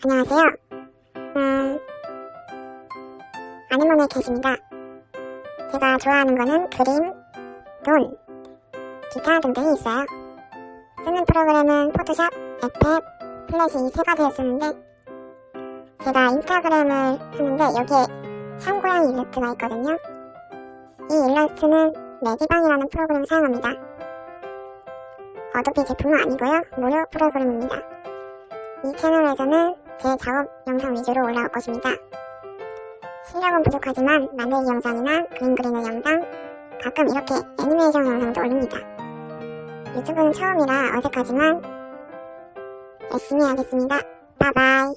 안녕하세요. 음, 아내몸에 계십니다. 제가 좋아하는 거는 그림, 돈, 기타 등등이 있어요. 쓰는 프로그램은 포토샵, 에펙, 플래시 이 세 가지를 쓰는데 제가 인스타그램을 하는데 여기에 참고양이 일러스트가 있거든요. 이 일러스트는 메디방이라는 프로그램을 사용합니다. 어도비 제품은 아니고요. 무료 프로그램입니다. 이 채널에서는 제 작업 영상 위주로 올라올 것입니다. 실력은 부족하지만 만들기 영상이나 그림 그리는 영상, 가끔 이렇게 애니메이션 영상도 올립니다. 유튜브는 처음이라 어색하지만 열심히 하겠습니다. 바이바이.